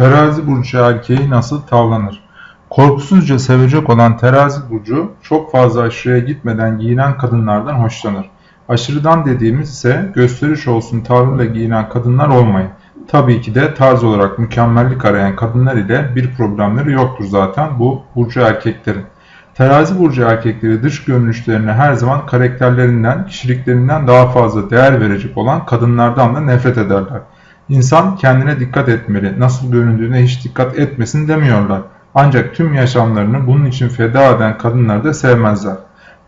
Terazi burcu erkeği nasıl tavlanır? Korkusuzca sevecek olan terazi burcu çok fazla aşırıya gitmeden giyinen kadınlardan hoşlanır. Aşırıdan dediğimiz ise gösteriş olsun tavrıyla giyinen kadınlar olmayın. Tabii ki de tarz olarak mükemmellik arayan kadınlar ile bir problemleri yoktur zaten bu burcu erkeklerin. Terazi burcu erkekleri dış görünüşlerine her zaman karakterlerinden, kişiliklerinden daha fazla değer verecek olan kadınlardan da nefret ederler. İnsan kendine dikkat etmeli, nasıl göründüğüne hiç dikkat etmesin demiyorlar. Ancak tüm yaşamlarını bunun için feda eden kadınları da sevmezler.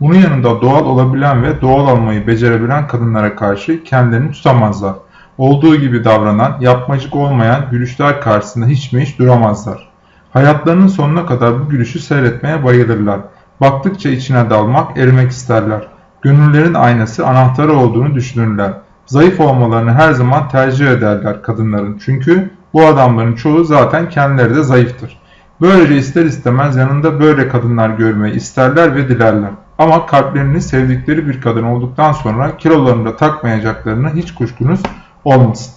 Bunun yanında doğal olabilen ve doğal olmayı becerebilen kadınlara karşı kendilerini tutamazlar. Olduğu gibi davranan, yapmacık olmayan gülüşler karşısında hiç mi hiç duramazlar. Hayatlarının sonuna kadar bu gülüşü seyretmeye bayılırlar. Baktıkça içine dalmak, erimek isterler. Gönüllerin aynası anahtarı olduğunu düşünürler. Zayıf olmalarını her zaman tercih ederler kadınların. Çünkü bu adamların çoğu zaten kendileri de zayıftır. Böylece ister istemez yanında böyle kadınlar görmeyi isterler ve dilerler. Ama kalplerini sevdikleri bir kadın olduktan sonra kilolarını da takmayacaklarını hiç kuşkunuz olmasın.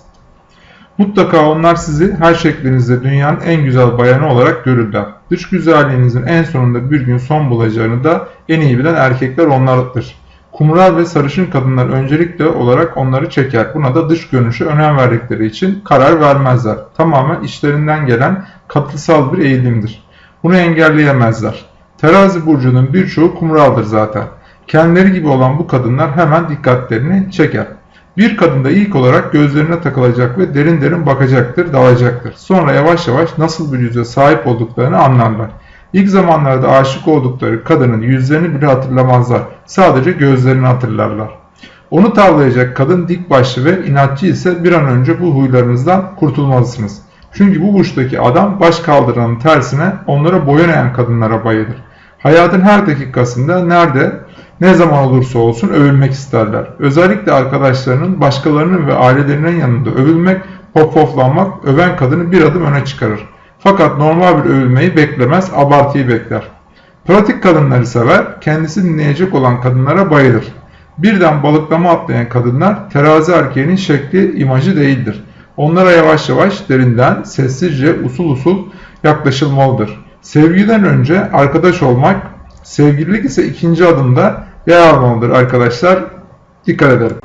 Mutlaka onlar sizi her şeklinizde dünyanın en güzel bayanı olarak görürler. Dış güzelliğinizin en sonunda bir gün son bulacağını da en iyi bilen erkekler onlardır. Kumral ve sarışın kadınlar öncelikle olarak onları çeker. Buna da dış görünüşe önem verdikleri için karar vermezler. Tamamen işlerinden gelen katılsal bir eğilimdir. Bunu engelleyemezler. Terazi burcunun birçoğu kumraldır zaten. Kendileri gibi olan bu kadınlar hemen dikkatlerini çeker. Bir kadında ilk olarak gözlerine takılacak ve derin derin bakacaktır, dalacaktır. Sonra yavaş yavaş nasıl bir yüze sahip olduklarını anlarlar. İlk zamanlarda aşık oldukları kadının yüzlerini bile hatırlamazlar. Sadece gözlerini hatırlarlar. Onu tavlayacak kadın dik başlı ve inatçı ise bir an önce bu huylarınızdan kurtulmalısınız. Çünkü bu burçtaki adam baş kaldıranın tersine onlara boyun eğen kadınlara bayılır. Hayatın her dakikasında nerede, ne zaman olursa olsun övülmek isterler. Özellikle arkadaşlarının, başkalarının ve ailelerinin yanında övülmek, poflanmak öven kadını bir adım öne çıkarır. Fakat normal bir övülmeyi beklemez, abartıyı bekler. Pratik kadınları sever, kendisi dinleyecek olan kadınlara bayılır. Birden balıklama atlayan kadınlar terazi erkeğinin şekli, imajı değildir. Onlara yavaş yavaş, derinden, sessizce, usul usul yaklaşılmalıdır. Sevgiden önce arkadaş olmak, sevgililik ise ikinci adımda yer almalıdır arkadaşlar. Dikkat edelim.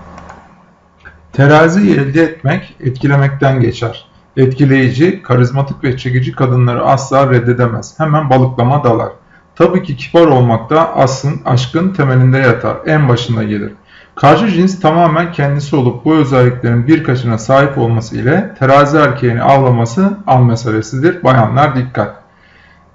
Teraziyi elde etmek, etkilemekten geçer. Etkileyici, karizmatik ve çekici kadınları asla reddedemez. Hemen balıklama dalar. Tabii ki kibar olmak da aslın, aşkın temelinde yatar. En başında gelir. Karşı cins tamamen kendisi olup bu özelliklerin birkaçına sahip olması ile terazi erkeğini avlaması an meselesidir. Bayanlar dikkat.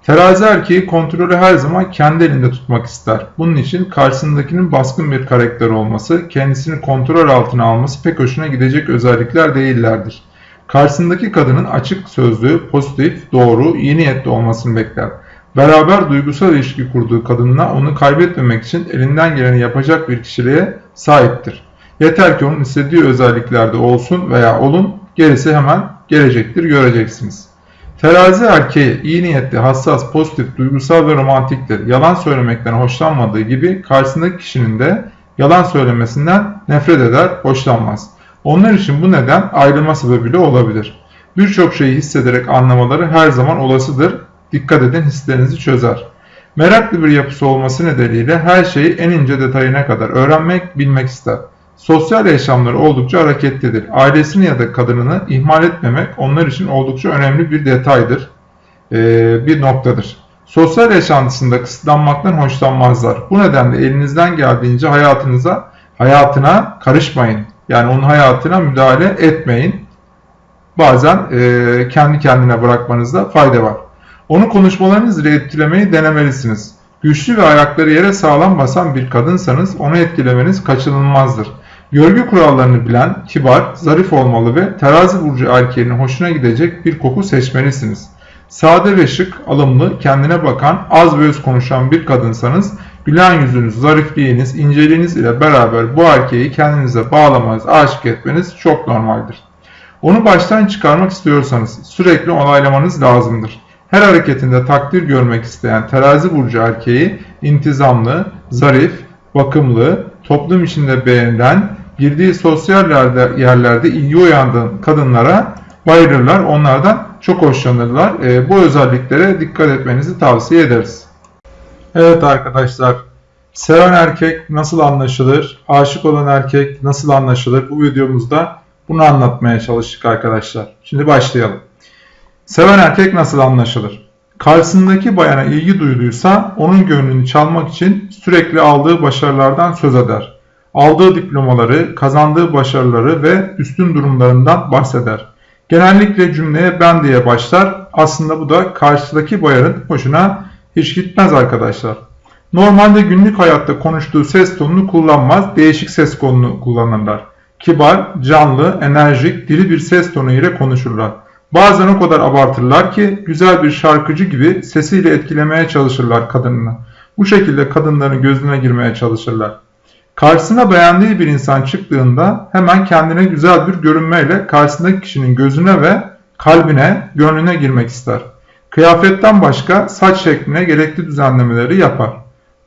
Terazi erkeği kontrolü her zaman kendi elinde tutmak ister. Bunun için karşısındakinin baskın bir karakter olması, kendisini kontrol altına alması pek hoşuna gidecek özellikler değillerdir. Karşısındaki kadının açık sözlü, pozitif, doğru, iyi niyetli olmasını bekler. Beraber duygusal ilişki kurduğu kadınla onu kaybetmemek için elinden geleni yapacak bir kişiliğe sahiptir. Yeter ki onun istediği özelliklerde olsun veya olun, gerisi hemen gelecektir, göreceksiniz. Terazi erkeği iyi niyetli, hassas, pozitif, duygusal ve romantiktir. Yalan söylemekten hoşlanmadığı gibi karşısındaki kişinin de yalan söylemesinden nefret eder, hoşlanmaz. Onlar için bu neden ayrılma sebebiyle olabilir. Birçok şeyi hissederek anlamaları her zaman olasıdır. Dikkat edin hislerinizi çözer. Meraklı bir yapısı olması nedeniyle her şeyi en ince detayına kadar öğrenmek, bilmek ister. Sosyal yaşamları oldukça hareketlidir. Ailesini ya da kadınını ihmal etmemek onlar için oldukça önemli bir detaydır, ee, bir noktadır. Sosyal yaşantısında kısıtlanmaktan hoşlanmazlar. Bu nedenle elinizden geldiğince hayatınıza, hayatına karışmayın. Yani onun hayatına müdahale etmeyin. Bazen e, kendi kendine bırakmanızda fayda var. Onu konuşmalarınız ile etkilemeyi denemelisiniz. Güçlü ve ayakları yere sağlam basan bir kadınsanız onu etkilemeniz kaçınılmazdır. Görgü kurallarını bilen, kibar, zarif olmalı ve terazi burcu erkeğinin hoşuna gidecek bir koku seçmelisiniz. Sade ve şık, alımlı, kendine bakan, az ve öz konuşan bir kadınsanız gülen yüzünüz, zarifliğiniz, inceliğiniz ile beraber bu erkeği kendinize bağlamanız, aşık etmeniz çok normaldir. Onu baştan çıkarmak istiyorsanız sürekli onaylamanız lazımdır. Her hareketinde takdir görmek isteyen terazi burcu erkeği intizamlı, zarif, bakımlı, toplum içinde beğenilen, girdiği sosyal yerlerde ilgi uyandığı kadınlara bayılırlar. Onlardan çok hoşlanırlar. E, bu özelliklere dikkat etmenizi tavsiye ederiz. Evet arkadaşlar, seven erkek nasıl anlaşılır, aşık olan erkek nasıl anlaşılır bu videomuzda bunu anlatmaya çalıştık arkadaşlar. Şimdi başlayalım. Seven erkek nasıl anlaşılır? Karşısındaki bayana ilgi duyduysa onun gönlünü çalmak için sürekli aldığı başarılardan söz eder. Aldığı diplomaları, kazandığı başarıları ve üstün durumlarından bahseder. Genellikle cümleye ben diye başlar. Aslında bu da karşıdaki bayanın hoşuna hiç gitmez arkadaşlar. Normalde günlük hayatta konuştuğu ses tonunu kullanmaz, değişik ses tonunu kullanırlar. Kibar, canlı, enerjik, diri bir ses tonu ile konuşurlar. Bazen o kadar abartırlar ki güzel bir şarkıcı gibi sesiyle etkilemeye çalışırlar kadınını. Bu şekilde kadınların gözüne girmeye çalışırlar. Karşısına beğendiği bir insan çıktığında hemen kendine güzel bir görünmeyle karşısındaki kişinin gözüne ve kalbine, gönlüne girmek ister. Kıyafetten başka saç şekline gerekli düzenlemeleri yapar.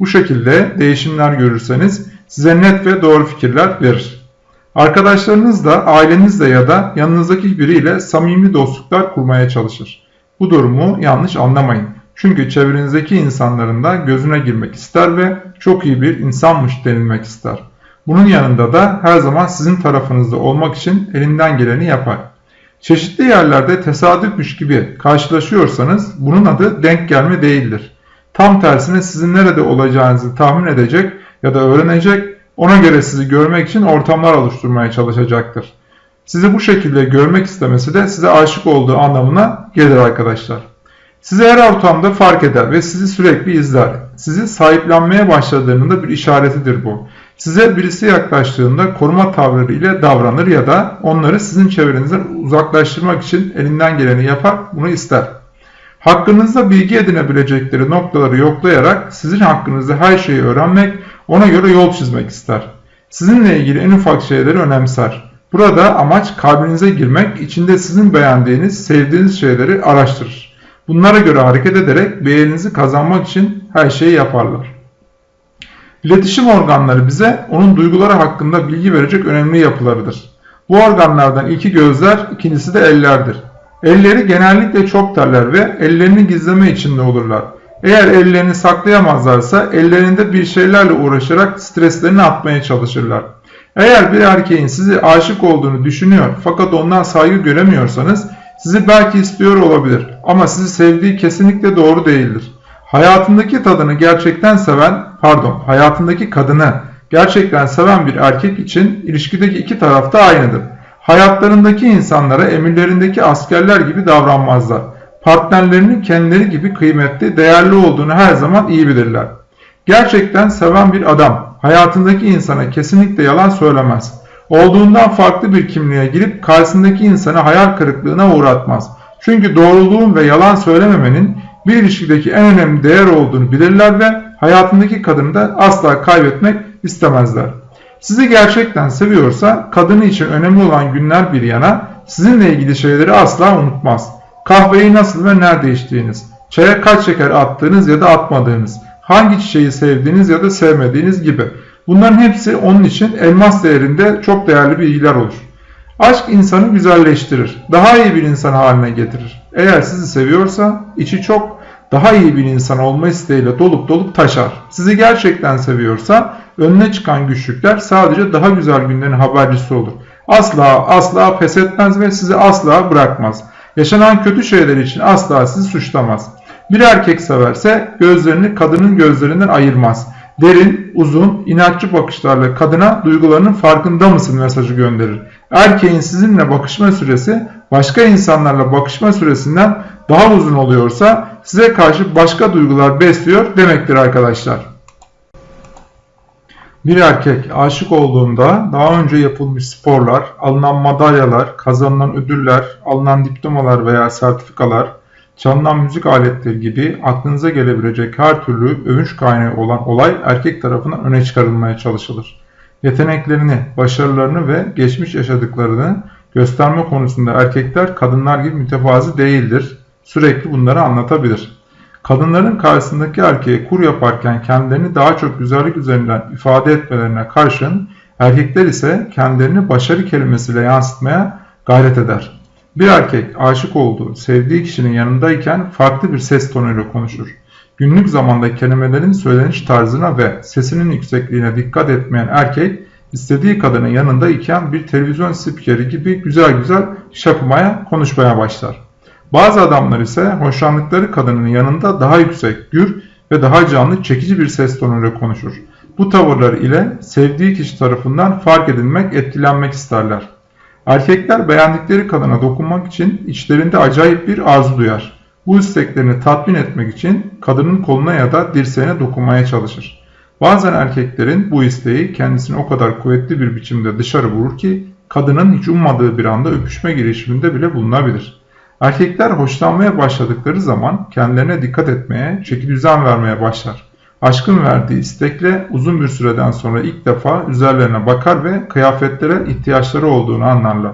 Bu şekilde değişimler görürseniz size net ve doğru fikirler verir. Arkadaşlarınızla, ailenizle ya da yanınızdaki biriyle samimi dostluklar kurmaya çalışır. Bu durumu yanlış anlamayın. Çünkü çevrenizdeki insanların da gözüne girmek ister ve çok iyi bir insanmış denilmek ister. Bunun yanında da her zaman sizin tarafınızda olmak için elinden geleni yapar. Çeşitli yerlerde tesadüfmüş gibi karşılaşıyorsanız bunun adı denk gelme değildir. Tam tersine sizin nerede olacağınızı tahmin edecek ya da öğrenecek, ona göre sizi görmek için ortamlar oluşturmaya çalışacaktır. Sizi bu şekilde görmek istemesi de size aşık olduğu anlamına gelir arkadaşlar. Sizi her ortamda fark eder ve sizi sürekli izler. Sizi sahiplenmeye başladığının da bir işaretidir bu. Size birisi yaklaştığında koruma tavırları ile davranır ya da onları sizin çevrenizden uzaklaştırmak için elinden geleni yapar, bunu ister. Hakkınızda bilgi edinebilecekleri noktaları yoklayarak sizin hakkınızda her şeyi öğrenmek, ona göre yol çizmek ister. Sizinle ilgili en ufak şeyleri önemser. Burada amaç kalbinize girmek, içinde sizin beğendiğiniz, sevdiğiniz şeyleri araştırır. Bunlara göre hareket ederek beğeninizi kazanmak için her şeyi yaparlar. İletişim organları bize onun duyguları hakkında bilgi verecek önemli yapılarıdır. Bu organlardan ilki gözler, ikincisi de ellerdir. Elleri genellikle çok terler ve ellerini gizleme içinde olurlar. Eğer ellerini saklayamazlarsa ellerinde bir şeylerle uğraşarak streslerini atmaya çalışırlar. Eğer bir erkeğin sizi aşık olduğunu düşünüyor fakat ondan saygı göremiyorsanız sizi belki istiyor olabilir ama sizi sevdiği kesinlikle doğru değildir. Hayatındaki tadını gerçekten seven, pardon, hayatındaki kadını gerçekten seven bir erkek için ilişkideki iki taraf da aynıdır. Hayatlarındaki insanlara emirlerindeki askerler gibi davranmazlar. Partnerlerinin kendileri gibi kıymetli, değerli olduğunu her zaman iyi bilirler. Gerçekten seven bir adam hayatındaki insana kesinlikle yalan söylemez. Olduğundan farklı bir kimliğe girip karşısındaki insanı hayal kırıklığına uğratmaz. Çünkü doğruluğun ve yalan söylememenin bir ilişkideki en önemli değer olduğunu bilirler ve hayatındaki kadını da asla kaybetmek istemezler. Sizi gerçekten seviyorsa kadını için önemli olan günler bir yana sizinle ilgili şeyleri asla unutmaz. Kahveyi nasıl ve nerede içtiğiniz, çaya kaç şeker attığınız ya da atmadığınız, hangi çiçeği sevdiğiniz ya da sevmediğiniz gibi. Bunların hepsi onun için elmas değerinde çok değerli bilgiler olur. Aşk insanı güzelleştirir, daha iyi bir insan haline getirir. Eğer sizi seviyorsa içi çok daha iyi bir insan olma isteğiyle dolup dolup taşar. Sizi gerçekten seviyorsa önüne çıkan güçlükler sadece daha güzel günlerin habercisi olur. Asla asla pes etmez ve sizi asla bırakmaz. Yaşanan kötü şeyler için asla sizi suçlamaz. Bir erkek severse gözlerini kadının gözlerinden ayırmaz. Derin, uzun, inatçı bakışlarla kadına duygularının farkında mısın mesajı gönderir. Erkeğin sizinle bakışma süresi başka insanlarla bakışma süresinden daha uzun oluyorsa size karşı başka duygular besliyor demektir arkadaşlar. Bir erkek aşık olduğunda daha önce yapılmış sporlar, alınan madalyalar, kazanılan ödüller, alınan diplomalar veya sertifikalar, çalınan müzik aletleri gibi aklınıza gelebilecek her türlü övünç kaynağı olan olay erkek tarafından öne çıkarılmaya çalışılır. Yeteneklerini, başarılarını ve geçmiş yaşadıklarını gösterme konusunda erkekler kadınlar gibi mütevazi değildir. Sürekli bunları anlatabilir. Kadınların karşısındaki erkeğe kur yaparken kendilerini daha çok güzellik üzerinden ifade etmelerine karşın erkekler ise kendilerini başarı kelimesiyle yansıtmaya gayret eder. Bir erkek aşık olduğu, sevdiği kişinin yanındayken farklı bir ses tonuyla konuşur. Günlük zamanda kelimelerin söyleniş tarzına ve sesinin yüksekliğine dikkat etmeyen erkek, istediği kadının yanında iken bir televizyon spikeri gibi güzel güzel şakımaya, konuşmaya başlar. Bazı adamlar ise hoşlandıkları kadının yanında daha yüksek, gür ve daha canlı, çekici bir ses tonuyla konuşur. Bu tavırlar ile sevdiği kişi tarafından fark edilmek, etkilenmek isterler. Erkekler beğendikleri kadına dokunmak için içlerinde acayip bir arzu duyar. Bu isteklerini tatmin etmek için kadının koluna ya da dirseğine dokunmaya çalışır. Bazen erkeklerin bu isteği kendisini o kadar kuvvetli bir biçimde dışarı vurur ki kadının hiç ummadığı bir anda öpüşme girişiminde bile bulunabilir. Erkekler hoşlanmaya başladıkları zaman kendilerine dikkat etmeye, çeki düzen vermeye başlar. Aşkın verdiği istekle uzun bir süreden sonra ilk defa üzerlerine bakar ve kıyafetlere ihtiyaçları olduğunu anlarlar.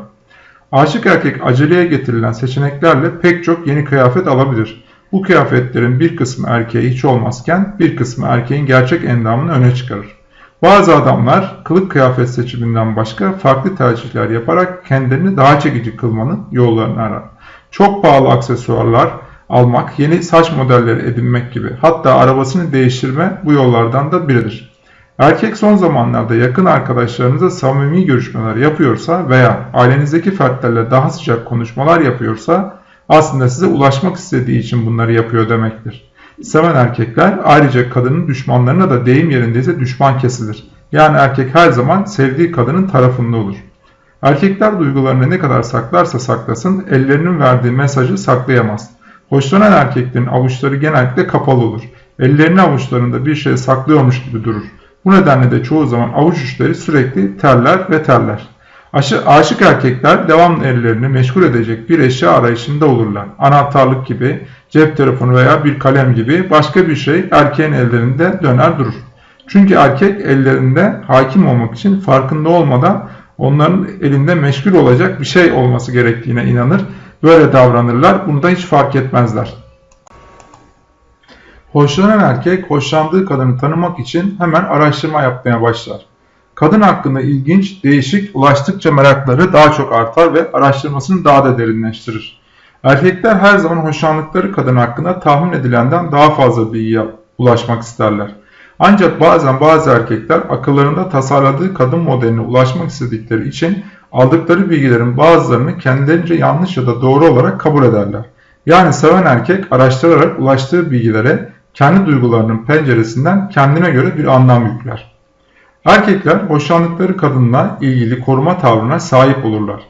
Aşık erkek aceleye getirilen seçeneklerle pek çok yeni kıyafet alabilir. Bu kıyafetlerin bir kısmı erkeğe hiç olmazken bir kısmı erkeğin gerçek endamını öne çıkarır. Bazı adamlar kılık kıyafet seçiminden başka farklı tercihler yaparak kendilerini daha çekici kılmanın yollarını arar. Çok pahalı aksesuarlar, almak, yeni saç modelleri edinmek gibi hatta arabasını değiştirme bu yollardan da biridir. Erkek son zamanlarda yakın arkadaşlarınıza samimi görüşmeler yapıyorsa veya ailenizdeki fertlerle daha sıcak konuşmalar yapıyorsa aslında size ulaşmak istediği için bunları yapıyor demektir. Seven erkekler ayrıca kadının düşmanlarına da deyim yerindeyse düşman kesilir. Yani erkek her zaman sevdiği kadının tarafında olur. Erkekler duygularını ne kadar saklarsa saklasın ellerinin verdiği mesajı saklayamaz. Hoşlanan erkeklerin avuçları genellikle kapalı olur. Ellerini avuçlarında bir şey saklıyormuş gibi durur. Bu nedenle de çoğu zaman avuç uçları sürekli terler ve terler. Aşı, aşık erkekler devamlı ellerini meşgul edecek bir eşya arayışında olurlar. Anahtarlık gibi, cep telefonu veya bir kalem gibi başka bir şey erkeğin ellerinde döner durur. Çünkü erkek ellerinde hakim olmak için farkında olmadan onların elinde meşgul olacak bir şey olması gerektiğine inanır Böyle davranırlar. Bunu da hiç fark etmezler. Hoşlanan erkek hoşlandığı kadını tanımak için hemen araştırma yapmaya başlar. Kadın hakkında ilginç, değişik, ulaştıkça merakları daha çok artar ve araştırmasını daha da derinleştirir. Erkekler her zaman hoşlandıkları kadın hakkında tahmin edilenden daha fazla bilgiye ulaşmak isterler. Ancak bazen bazı erkekler akıllarında tasarladığı kadın modeline ulaşmak istedikleri için aldıkları bilgilerin bazılarını kendilerince yanlış ya da doğru olarak kabul ederler. Yani seven erkek araştırarak ulaştığı bilgilere kendi duygularının penceresinden kendine göre bir anlam yükler. Erkekler hoşlandıkları kadınla ilgili koruma tavrına sahip olurlar.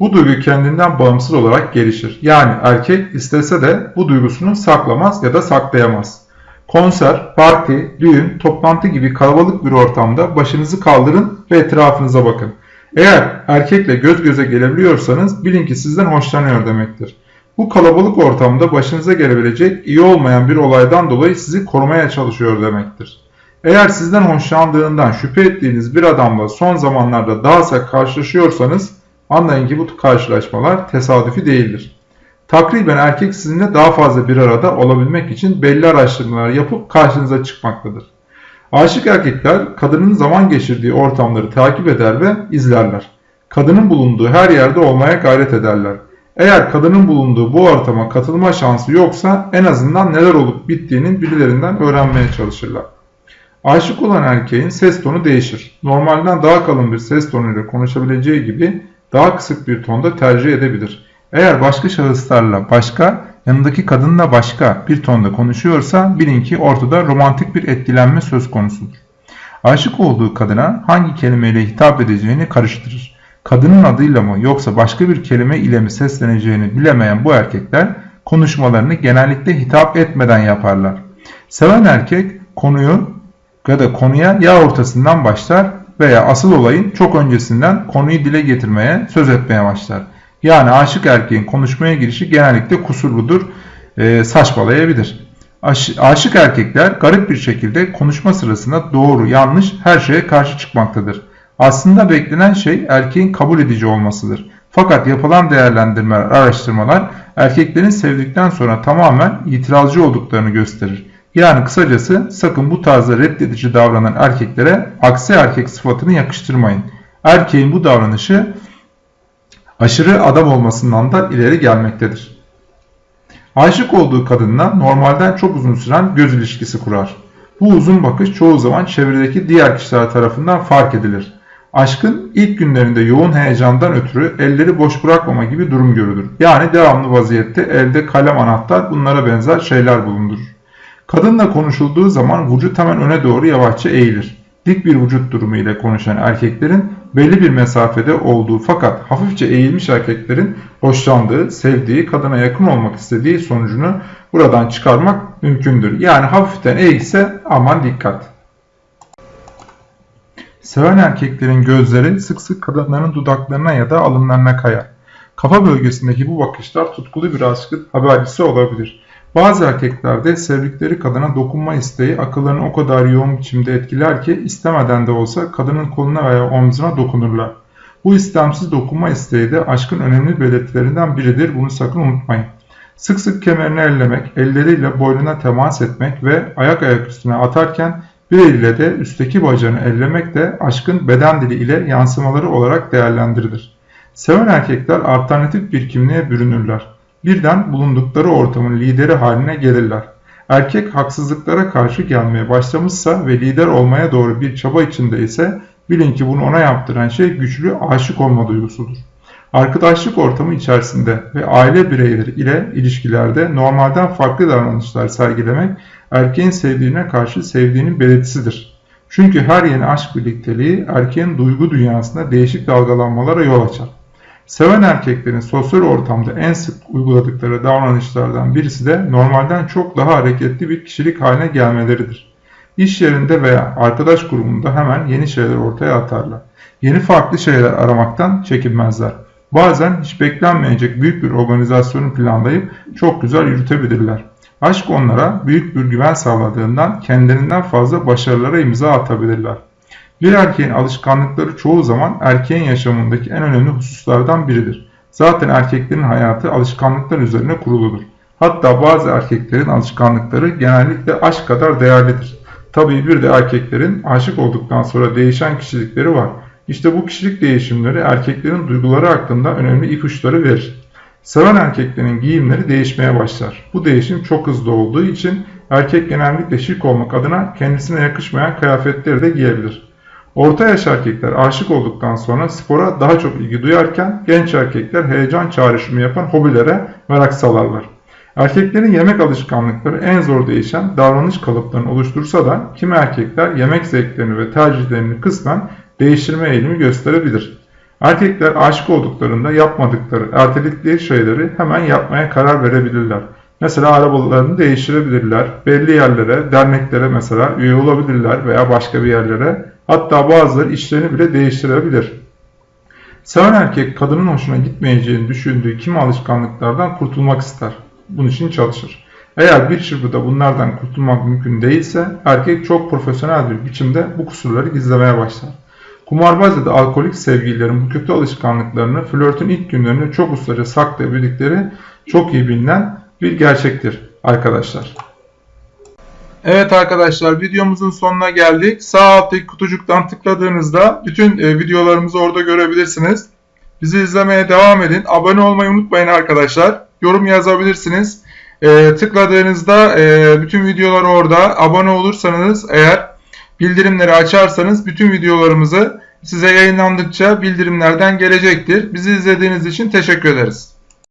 Bu duygu kendinden bağımsız olarak gelişir. Yani erkek istese de bu duygusunu saklamaz ya da saklayamaz. Konser, parti, düğün, toplantı gibi kalabalık bir ortamda başınızı kaldırın ve etrafınıza bakın. Eğer erkekle göz göze gelebiliyorsanız bilin ki sizden hoşlanıyor demektir. Bu kalabalık ortamda başınıza gelebilecek iyi olmayan bir olaydan dolayı sizi korumaya çalışıyor demektir. Eğer sizden hoşlandığından şüphe ettiğiniz bir adamla son zamanlarda daha sık karşılaşıyorsanız anlayın ki bu karşılaşmalar tesadüfi değildir. Takriben erkek sizinle daha fazla bir arada olabilmek için belli araştırmalar yapıp karşınıza çıkmaktadır. Aşık erkekler kadının zaman geçirdiği ortamları takip eder ve izlerler. Kadının bulunduğu her yerde olmaya gayret ederler. Eğer kadının bulunduğu bu ortama katılma şansı yoksa en azından neler olup bittiğinin birilerinden öğrenmeye çalışırlar. Aşık olan erkeğin ses tonu değişir. Normalden daha kalın bir ses tonuyla konuşabileceği gibi daha kısık bir tonda tercih edebilir. Eğer başka şahıslarla başka yanındaki kadınla başka bir tonda konuşuyorsa bilin ki ortada romantik bir etkilenme söz konusudur. Aşık olduğu kadına hangi kelimeyle hitap edeceğini karıştırır. Kadının adıyla mı yoksa başka bir kelime ile mi sesleneceğini bilemeyen bu erkekler konuşmalarını genellikle hitap etmeden yaparlar. Seven erkek konuyu ya da konuya ya ortasından başlar veya asıl olayın çok öncesinden konuyu dile getirmeye, söz etmeye başlar. Yani aşık erkeğin konuşmaya girişi genellikle kusurludur, e, saçmalayabilir. Aş, aşık erkekler garip bir şekilde konuşma sırasında doğru, yanlış her şeye karşı çıkmaktadır. Aslında beklenen şey erkeğin kabul edici olmasıdır. Fakat yapılan değerlendirmeler, araştırmalar erkeklerin sevdikten sonra tamamen itirazcı olduklarını gösterir. Yani kısacası sakın bu tarzda reddedici davranan erkeklere aksi erkek sıfatını yakıştırmayın. Erkeğin bu davranışı aşırı adam olmasından da ileri gelmektedir. Aşık olduğu kadınla normalden çok uzun süren göz ilişkisi kurar. Bu uzun bakış çoğu zaman çevredeki diğer kişiler tarafından fark edilir. Aşkın ilk günlerinde yoğun heyecandan ötürü elleri boş bırakmama gibi durum görülür. Yani devamlı vaziyette elde kalem anahtar bunlara benzer şeyler bulundurur. Kadınla konuşulduğu zaman vücut hemen öne doğru yavaşça eğilir. Dik bir vücut durumu ile konuşan erkeklerin belli bir mesafede olduğu fakat hafifçe eğilmiş erkeklerin hoşlandığı, sevdiği, kadına yakın olmak istediği sonucunu buradan çıkarmak mümkündür. Yani hafiften eğilse aman dikkat. Seven erkeklerin gözleri sık sık kadınların dudaklarına ya da alınlarına kayar. Kafa bölgesindeki bu bakışlar tutkulu bir aşkın habercisi olabilir. Bazı erkeklerde sevdikleri kadına dokunma isteği akıllarını o kadar yoğun biçimde etkiler ki istemeden de olsa kadının koluna veya omzuna dokunurlar. Bu istemsiz dokunma isteği de aşkın önemli belirtilerinden biridir. Bunu sakın unutmayın. Sık sık kemerini ellemek, elleriyle boynuna temas etmek ve ayak ayak üstüne atarken bir eliyle de üstteki bacağını ellemek de aşkın beden dili ile yansımaları olarak değerlendirilir. Seven erkekler alternatif bir kimliğe bürünürler. Birden bulundukları ortamın lideri haline gelirler. Erkek haksızlıklara karşı gelmeye başlamışsa ve lider olmaya doğru bir çaba içinde ise bilin ki bunu ona yaptıran şey güçlü aşık olma duygusudur. Arkadaşlık ortamı içerisinde ve aile bireyleri ile ilişkilerde normalden farklı davranışlar sergilemek erkeğin sevdiğine karşı sevdiğinin belirtisidir. Çünkü her yeni aşk birlikteliği erkeğin duygu dünyasında değişik dalgalanmalara yol açar. Seven erkeklerin sosyal ortamda en sık uyguladıkları davranışlardan birisi de normalden çok daha hareketli bir kişilik haline gelmeleridir. İş yerinde veya arkadaş grubunda hemen yeni şeyler ortaya atarlar. Yeni farklı şeyler aramaktan çekinmezler. Bazen hiç beklenmeyecek büyük bir organizasyonu planlayıp çok güzel yürütebilirler. Aşk onlara büyük bir güven sağladığından kendilerinden fazla başarılara imza atabilirler. Bir erkeğin alışkanlıkları çoğu zaman erkeğin yaşamındaki en önemli hususlardan biridir. Zaten erkeklerin hayatı alışkanlıklar üzerine kuruludur. Hatta bazı erkeklerin alışkanlıkları genellikle aşk kadar değerlidir. Tabii bir de erkeklerin aşık olduktan sonra değişen kişilikleri var. İşte bu kişilik değişimleri erkeklerin duyguları hakkında önemli ipuçları verir. Seven erkeklerin giyimleri değişmeye başlar. Bu değişim çok hızlı olduğu için erkek genellikle şık olmak adına kendisine yakışmayan kıyafetleri de giyebilir. Orta yaş erkekler aşık olduktan sonra spora daha çok ilgi duyarken genç erkekler heyecan çağrışımı yapan hobilere merak salarlar. Erkeklerin yemek alışkanlıkları en zor değişen davranış kalıplarını oluştursa da kimi erkekler yemek zevklerini ve tercihlerini kısmen değiştirme eğilimi gösterebilir. Erkekler aşık olduklarında yapmadıkları, erteledikleri şeyleri hemen yapmaya karar verebilirler. Mesela arabalarını değiştirebilirler, belli yerlere, derneklere mesela üye olabilirler veya başka bir yerlere. Hatta bazıları işlerini bile değiştirebilir. Seven erkek kadının hoşuna gitmeyeceğini düşündüğü kimi alışkanlıklardan kurtulmak ister. Bunun için çalışır. Eğer bir çırpıda bunlardan kurtulmak mümkün değilse erkek çok profesyonel bir biçimde bu kusurları gizlemeye başlar. Kumarbaz ya da alkolik sevgililerin bu kötü alışkanlıklarını flörtün ilk günlerinde çok ustaca saklayabildikleri çok iyi bilinen bir gerçektir arkadaşlar. Evet arkadaşlar videomuzun sonuna geldik. Sağ alttaki kutucuktan tıkladığınızda bütün e, videolarımızı orada görebilirsiniz. Bizi izlemeye devam edin. Abone olmayı unutmayın arkadaşlar. Yorum yazabilirsiniz. E, tıkladığınızda e, bütün videolar orada. Abone olursanız eğer bildirimleri açarsanız bütün videolarımızı size yayınlandıkça bildirimlerden gelecektir. Bizi izlediğiniz için teşekkür ederiz.